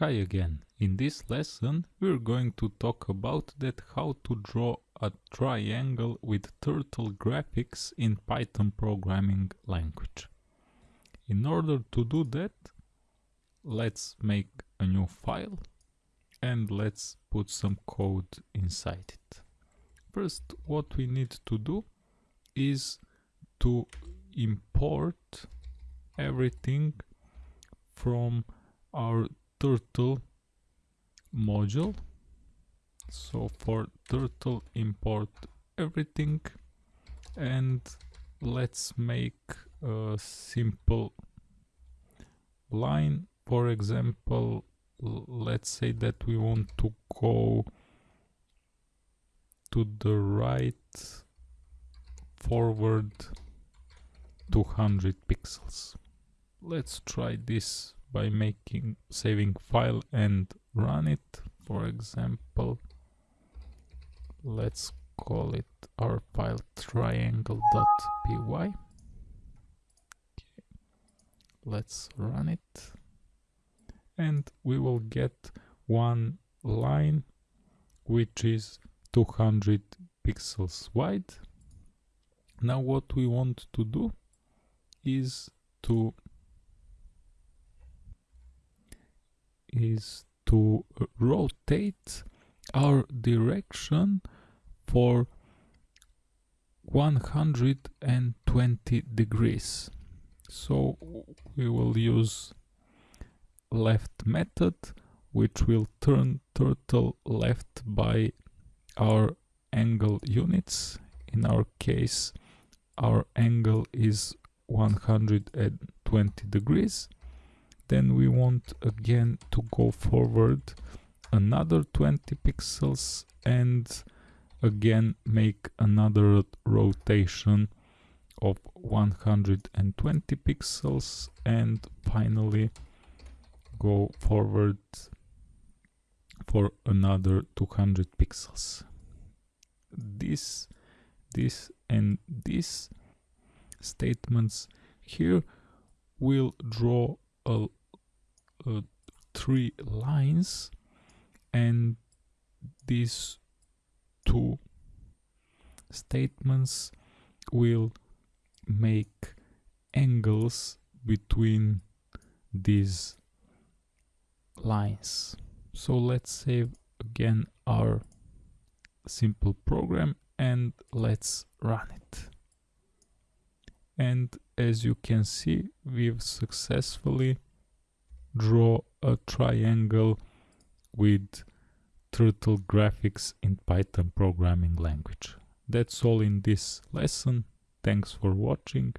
Hi again. In this lesson we're going to talk about that how to draw a triangle with turtle graphics in Python programming language. In order to do that let's make a new file and let's put some code inside it. First what we need to do is to import everything from our turtle module. So for turtle import everything and let's make a simple line. For example let's say that we want to go to the right forward 200 pixels. Let's try this by making saving file and run it. For example let's call it our file triangle.py let's run it. And we will get one line which is 200 pixels wide. Now what we want to do is to is to rotate our direction for 120 degrees. So we will use left method which will turn turtle left by our angle units. In our case our angle is 120 degrees then we want again to go forward. Another 20 pixels and again make another rotation of 120 pixels and finally go forward for another 200 pixels. This this and this statements here will draw a three lines and these two statements will make angles between these lines. So let's save again our simple program and let's run it. And as you can see we've successfully draw a triangle with turtle graphics in Python programming language. That's all in this lesson. Thanks for watching.